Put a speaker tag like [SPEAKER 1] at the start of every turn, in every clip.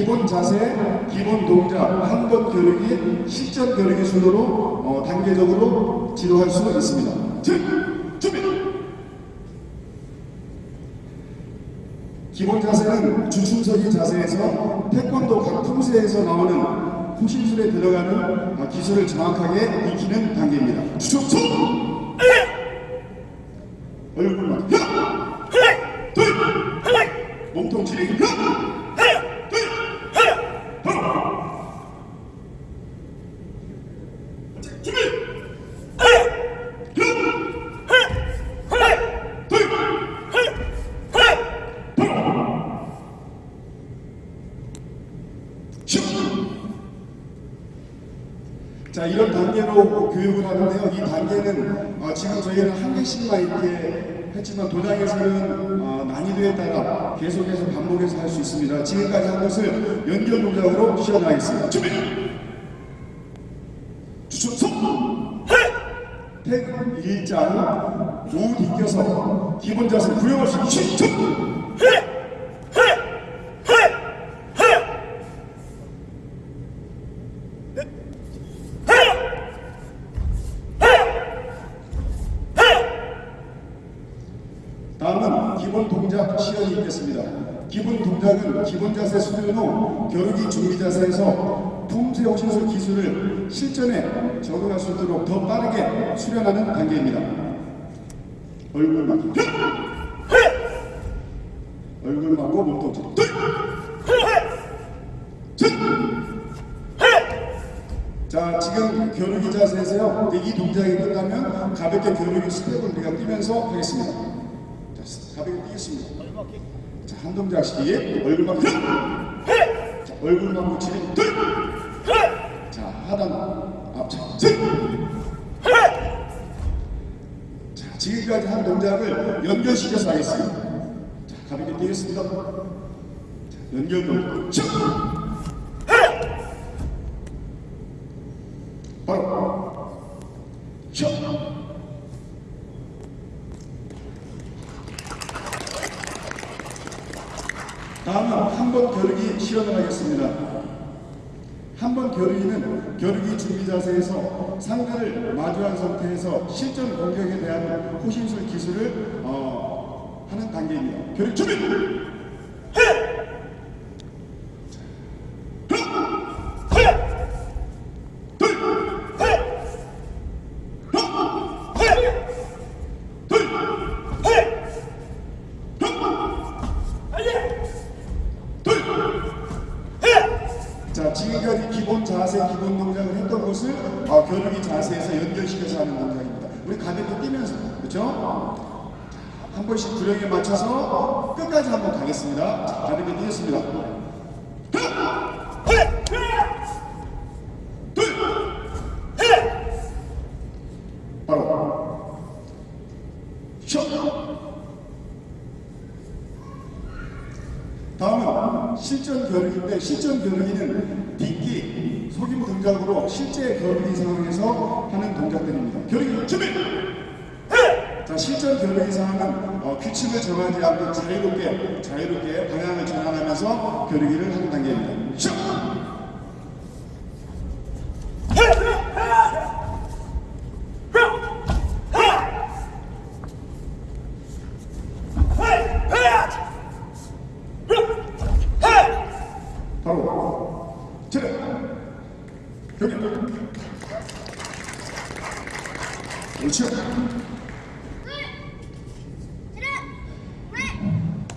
[SPEAKER 1] 기본 자세, 기본 동작, 한번 겨루기, 실전 겨루기 순으로 어, 단계적으로 지도할 수 있습니다. 즉, 준비! 기본 자세는 주춤서기 자세에서 태권도 각 품새에서 나오는 호신술에 들어가는 어, 기술을 정확하게 익히는 단계입니다. 주춤서! 얼굴만 하나, 둘, 몸통 지르기 하나, 둘, 하나. 자, 준비! 하나, 둘, 슛! 자 이런 단계로 교육을 하는데요. 이 단계는 어, 지금 저희는 한 개씩만 했지만 도장에서는 어, 난이도에 따라 계속해서 반복해서 할 수 있습니다. 지금까지 한 것을 연결 동작으로 시연하겠습니다. 준비! 주춤 태극 일장 우 디껴서 기본 자세 구형할 수 있는 다음은 기본 동작 시연이 있겠습니다. 기본 동작은 기본 자세 수련 후 겨루기 준비 품새 호신술 기술을 실전에 적응할 수 있도록 더 빠르게 수련하는 단계입니다. 얼굴 막기. 얼굴 막고 몸통 둘! 자 지금 겨루기 자세에서요 이 동작이 끝나면 가볍게 겨루기 스텝을 우리가 뛰면서 하겠습니다. 자 가볍게 뛰겠습니다. 자한 동작씩 얼굴 막기. 자 얼굴 막고 치기 둘 자 하단 앞차 자 지금까지 한 동작을 연결시켜서 하겠습니다 자 가볍게 뛰겠습니다 자, 연결 동작 쭉! 바로 슛! 다음은 한 번 겨루기 실험을 하겠습니다. 한 번 겨루기는 겨루기 준비 자세에서 상대를 마주한 상태에서 실전 공격에 대한 호신술 기술을 어, 하는 단계입니다. 준비! 자 지금까지 기본 자세 기본 동작을 했던 것을 어, 겨루기 자세에서 연결시켜서 하는 동작입니다. 우리 가볍게 뛰면서 그렇죠? 한 번씩 구령에 맞춰서 끝까지 한번 가겠습니다. 자, 가볍게 뛰겠습니다. 다음은 실전 겨루기인데 실전 겨루기는 딛기, 속임 동작으로 실제 겨루기 상황에서 하는 동작들입니다. 겨루기 준비! 자 실전 겨루기 상황은 어, 규칙을 정하지 않고 자유롭게 자유롭게 방향을 전환하면서 겨루기를 하는 단계입니다. 슛! 그렇죠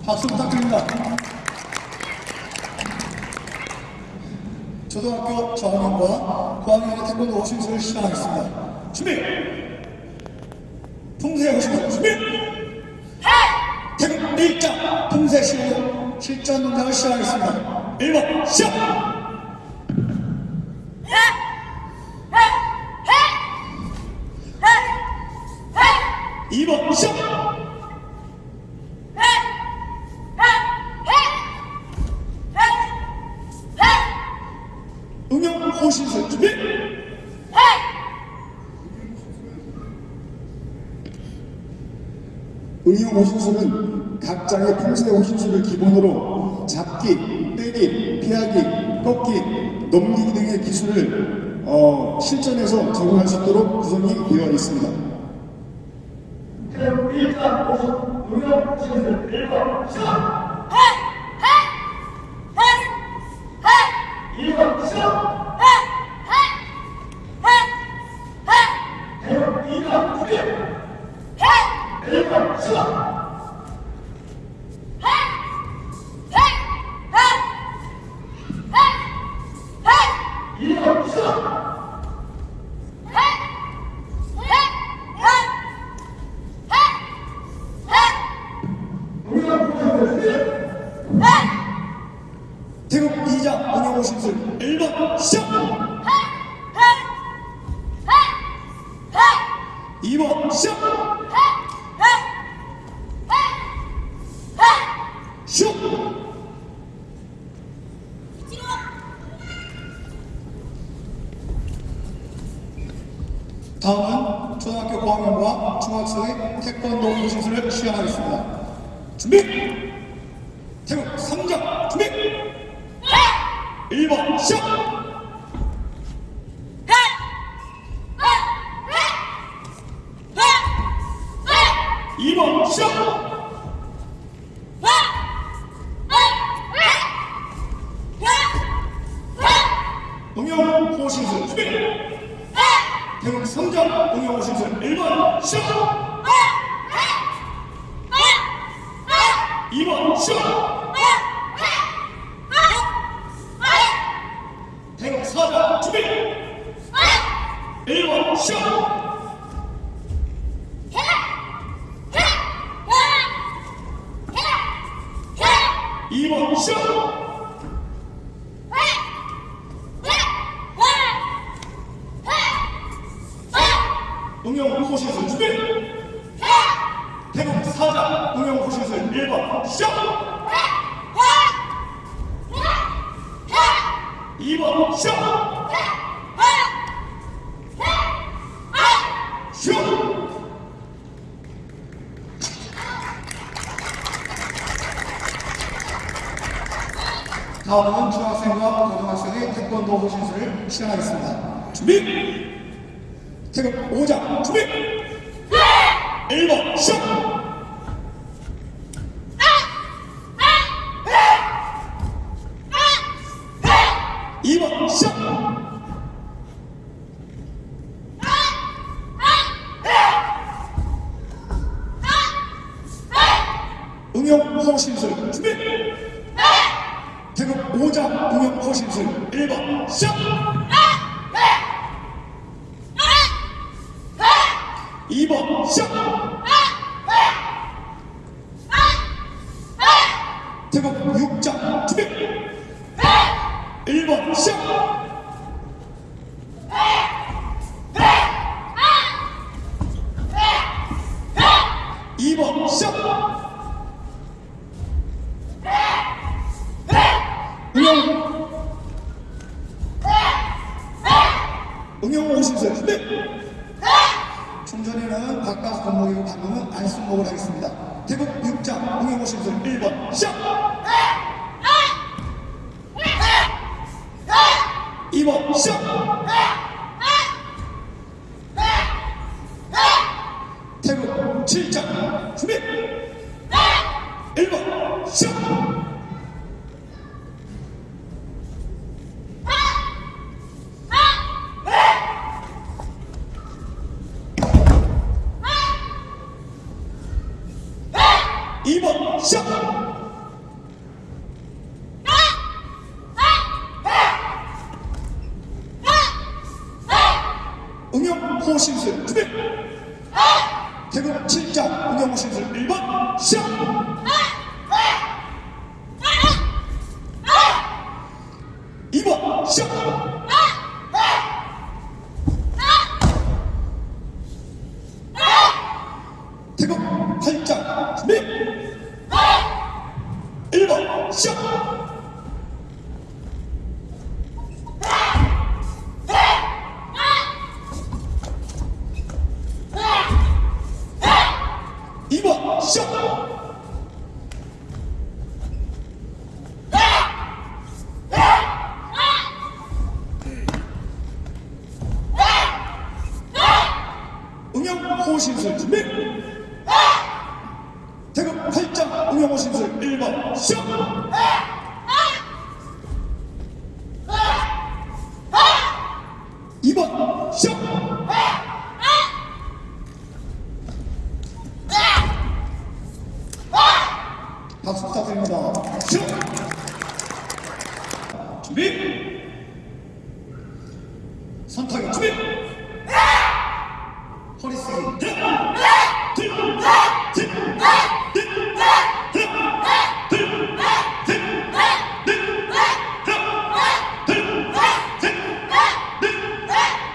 [SPEAKER 2] 박수 부탁드립니다. 초등학교 저학년과 고학년의 태권도 호신술을 시작하겠습니다. 준비! 풍세 호신술 준비! 태국 일장 풍세 시로 실전 동작을 시작하겠습니다. 1번 시작! 2번 시작! 응용 호 신술 준비!
[SPEAKER 1] 응용 호신술은 각 장의 품새 호신술을 기본으로 잡기, 빼기, 피하기, 꺾기, 넘기기 등의 기술을 어, 실전에서 적용할 수 있도록 구성이 되어 있습니다.
[SPEAKER 3] 1번
[SPEAKER 2] 다음은 초등학교 고학년과 중학생의 태권도 신술을 시작하겠습니다. 준비! 태국 3장 준비! 1번 시작 2번 시작 응용 호신술 준비 태국 3장 응용 호신술 1번 시작 2번 시작 태국 4장 준비 1번 시작 2번 시작 응용 호신술 준비 태국 4장 응용 호신술 1번 시작 2번 시작 슛 다음은 중학생과 고등학생의 태권도 호신술을 시작하겠습니다. 준비! 태극 5장 준비! 1번 시작! 2번 시작! 응용 호신술 준비! 태극 5장 응용 호신술 1번 시작! 2번 시작! 태극 6장 준비! 1번 시작! 2번 시작! 응용 응용 오신술 준비 충전에는 바깥 건목이고 방금은 안순목을 하겠습니다. 태국 6장 응용 오신술 1번. 시작! 2번 시작 태국 7장 준비 1번 시작 2번 시작! 응용 호신술 준비! 태국 7장 응용 호신술 1번 시작! 이 이번 시작! 심술 준비 태극 8장 우영호 심술 1번 시작 이번 시작 박수 부탁드립니다 시작 준비 선타격 준비 허리 숙이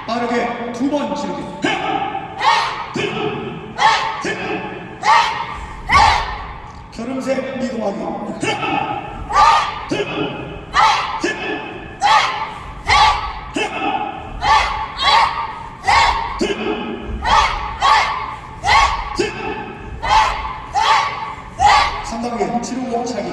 [SPEAKER 2] 빠르게 두 번 지르기 결음색 이동하기 삼단계 지르고 차기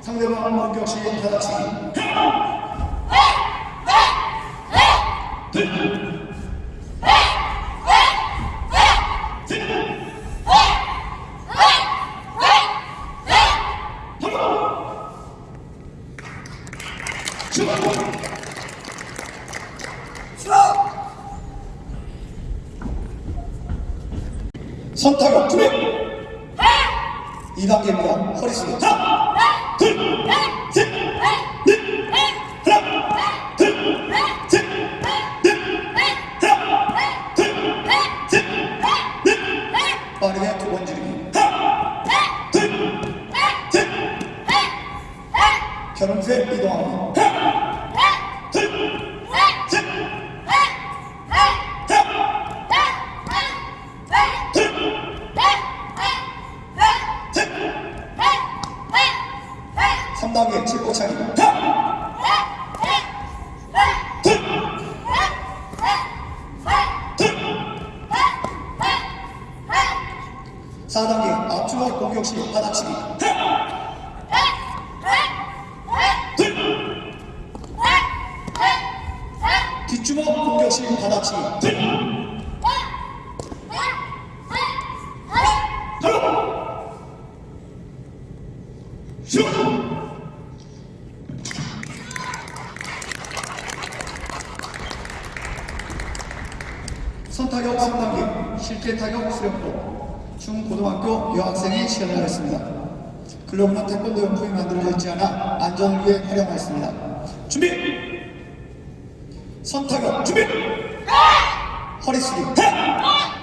[SPEAKER 2] 상대방 공격 시 받아치기 선타격 준비 2단계입니다. 허리 숙이 빠르게 두 번 지르기 결음색 이동하기 차기 사단계 앞주먹 공격 시 받아치기 뒷주먹 공격 시 받아치기 선타격 3단계 실제 타격 수련법 중고등학교 여학생이 시연을 했습니다. 글로브는 태권도 용품이 만들어져 있지 않아 안전을 위해 활용하였습니다. 준비! 선타격 준비! 허리 숙이 빠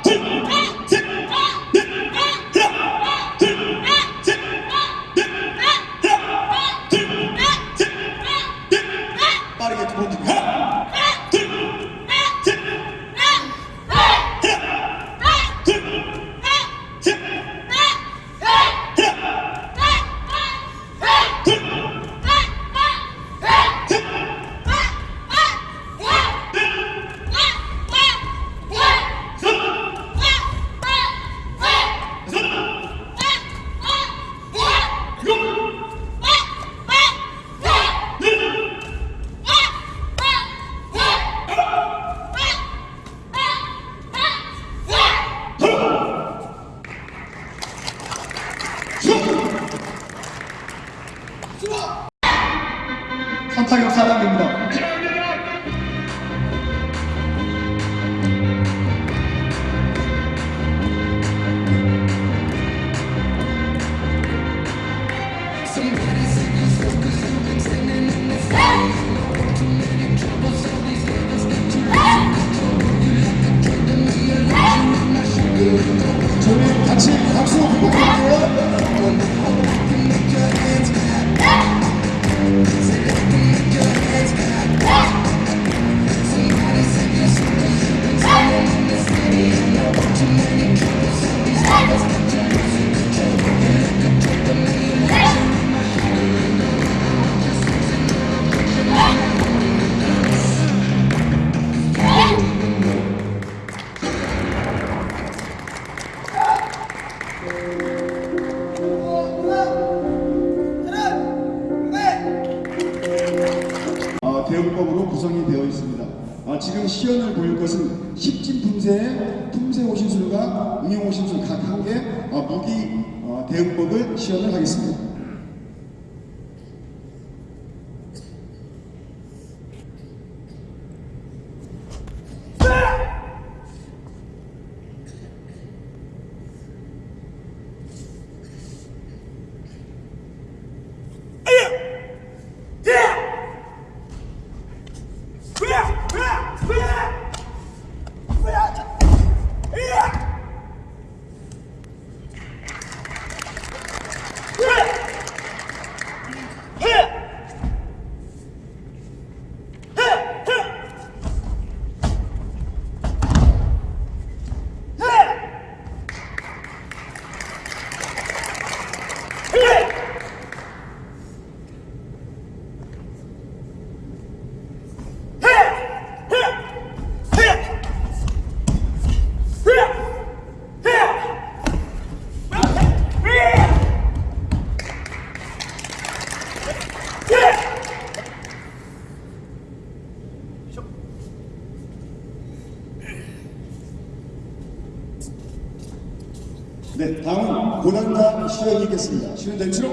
[SPEAKER 1] 시연이 있겠습니다. 시연 대치로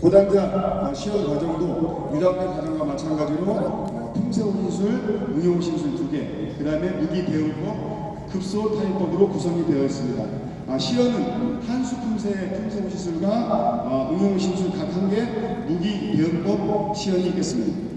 [SPEAKER 1] 고단자 시연 과정도 유학교 과정과 마찬가지로 어, 품새호신술, 응용 신술 두 개, 그 다음에 무기 대응법, 급소 타임법으로 구성이 되어 있습니다. 아, 시연은 한수 품새 품새호신술과 어, 응용신술 각 한 개, 무기 대응법 시연이 있겠습니다.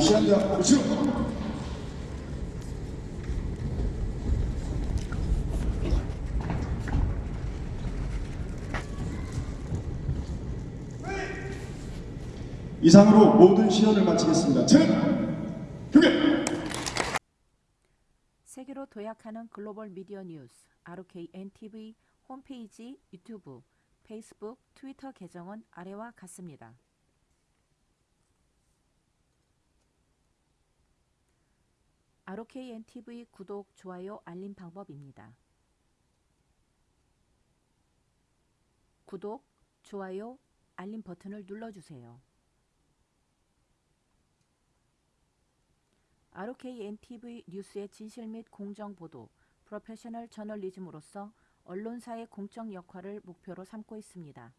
[SPEAKER 1] 시연자 우측 이상으로 모든 시연을 마치겠습니다. 제 교계
[SPEAKER 4] 세계로 도약하는 글로벌 미디어 뉴스 RKNTV 홈페이지 유튜브, 페이스북, 트위터 계정은 아래와 같습니다. RKNTV 구독, 좋아요, 알림 방법입니다. 구독, 좋아요, 알림 버튼을 눌러주세요. RKNTV 뉴스의 진실 및 공정 보도, 프로페셔널 저널리즘으로서 언론사의 공적 역할을 목표로 삼고 있습니다.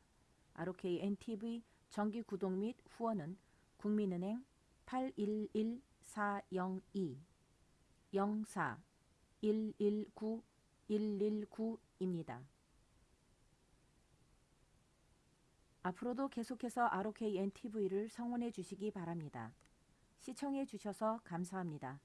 [SPEAKER 4] RKNTV 정기 구독 및 후원은 국민은행 811402 04 119 119입니다. 앞으로도 계속해서 ROKNTV를 성원해 주시기 바랍니다. 시청해 주셔서 감사합니다.